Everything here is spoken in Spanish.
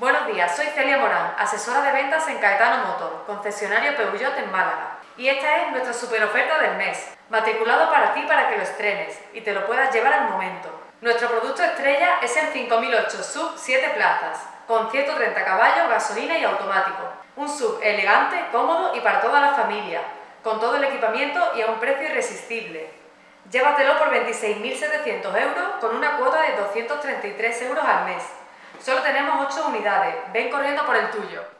Buenos días, soy Celia Morán, asesora de ventas en Caetano Motor, concesionario Peugeot en Málaga. Y esta es nuestra super oferta del mes, matriculado para ti para que lo estrenes y te lo puedas llevar al momento. Nuestro producto estrella es el 5008 Sub 7 plazas, con 130 caballos, gasolina y automático. Un sub elegante, cómodo y para toda la familia, con todo el equipamiento y a un precio irresistible. Llévatelo por 26.700 euros con una cuota de 233 euros al mes. Solo tenemos 8 unidades, ven corriendo por el tuyo.